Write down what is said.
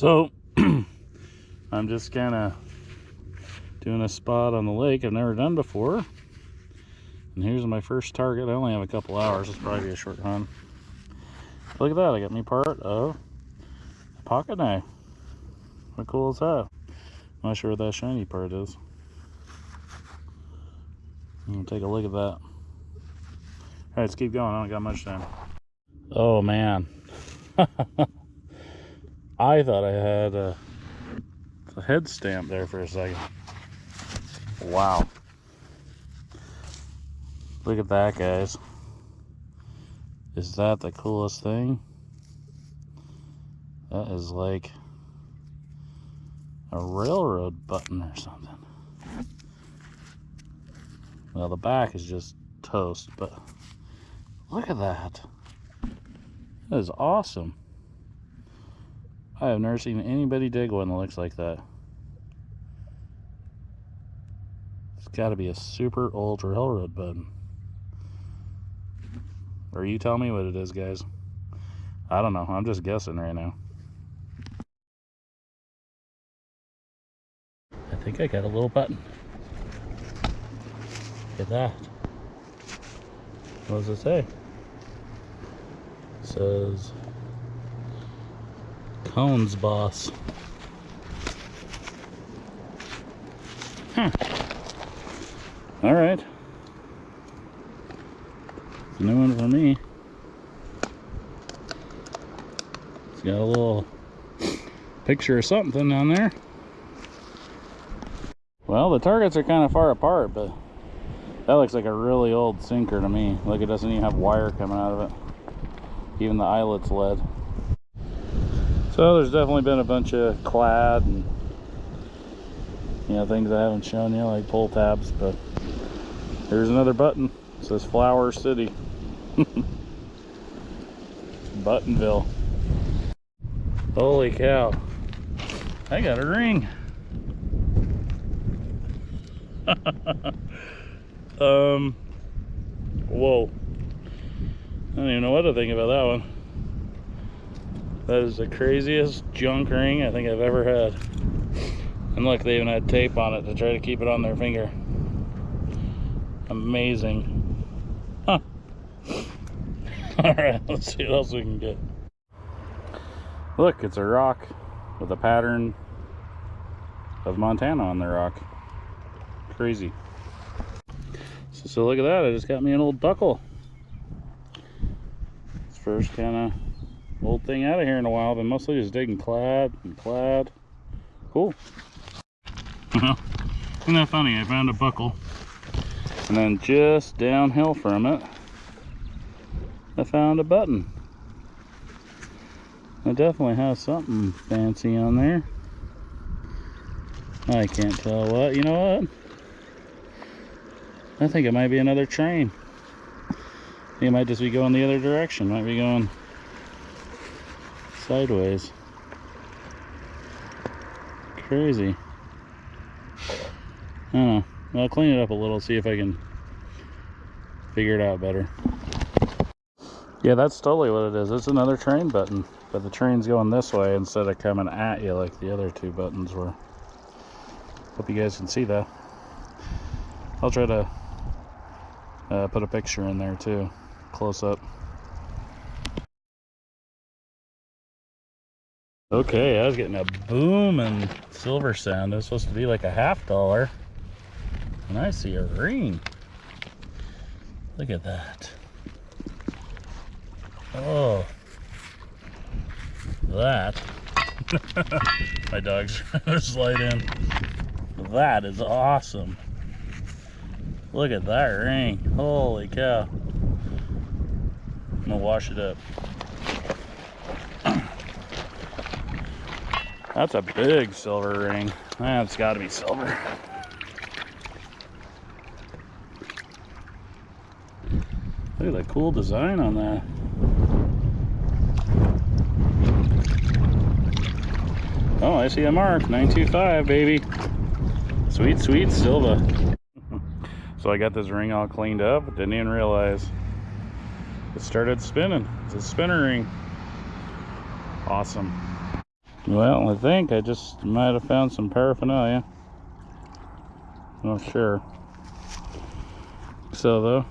So I'm just kind of doing a spot on the lake I've never done before. And here's my first target. I only have a couple hours. It's probably a short hunt. Look at that. I got me part of a pocket knife. How cool is that? I'm not sure what that shiny part is. I'll take a look at that. All right, let's keep going. I don't got much time. Oh, man. I thought I had a, a head stamp there for a second. Wow. Look at that, guys. Is that the coolest thing? That is like a railroad button or something. Well, the back is just toast, but look at that. That is awesome. I have never seen anybody dig one that looks like that. It's got to be a super old railroad button. Or you tell me what it is, guys. I don't know. I'm just guessing right now. I think I got a little button. Look at that. What does it say? It says Cones boss. Huh. All right. New one for me. It's got a little picture of something on there. Well, the targets are kind of far apart, but that looks like a really old sinker to me. Like it doesn't even have wire coming out of it. Even the eyelet's lead. So there's definitely been a bunch of clad and you know things I haven't shown you like pull tabs, but here's another button. It says Flower City. Buttonville. Holy cow. I got a ring. um whoa. I don't even know what to think about that one. That is the craziest junk ring I think I've ever had. And look, they even had tape on it to try to keep it on their finger. Amazing. Huh. Alright, let's see what else we can get. Look, it's a rock with a pattern of Montana on the rock. Crazy. So, so look at that, I just got me an old buckle. First kind of old thing out of here in a while. Been mostly just digging clad and clad. Cool. Isn't that funny? I found a buckle. And then just downhill from it, I found a button. It definitely has something fancy on there. I can't tell what. You know what? I think it might be another train. it might just be going the other direction. Might be going sideways. Crazy. I don't know. I'll clean it up a little, see if I can figure it out better. Yeah, that's totally what it is. It's another train button, but the train's going this way instead of coming at you like the other two buttons were. Hope you guys can see that. I'll try to uh, put a picture in there too, close up. Okay, I was getting a boom and silver sound. It was supposed to be like a half dollar. And I see a ring. Look at that. Oh. That. My dog's trying to slide in. That is awesome. Look at that ring. Holy cow. I'm gonna wash it up. That's a big silver ring. That's got to be silver. Look at that cool design on that. Oh, I see a mark. 925, baby. Sweet, sweet silver. so I got this ring all cleaned up. Didn't even realize it started spinning. It's a spinner ring. Awesome. Well, I think I just might have found some paraphernalia. Not sure. So though,